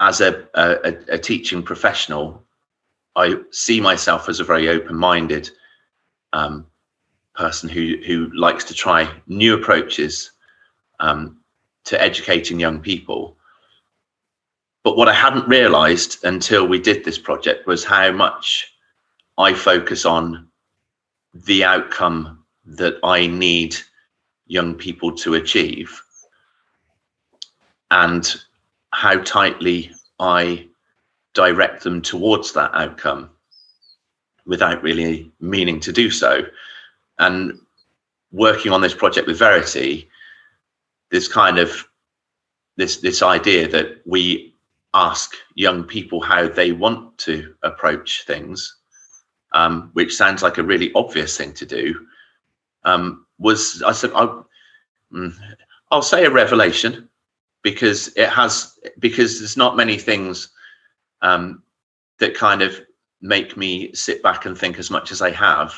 as a, a, a teaching professional, I see myself as a very open-minded um, person who who likes to try new approaches um, to educating young people. But what I hadn't realised until we did this project was how much I focus on the outcome that I need young people to achieve and how tightly I direct them towards that outcome without really meaning to do so. And working on this project with Verity, this kind of this this idea that we ask young people how they want to approach things, um, which sounds like a really obvious thing to do, um, was I said I, mm, I'll say a revelation because it has because there's not many things um, that kind of make me sit back and think as much as I have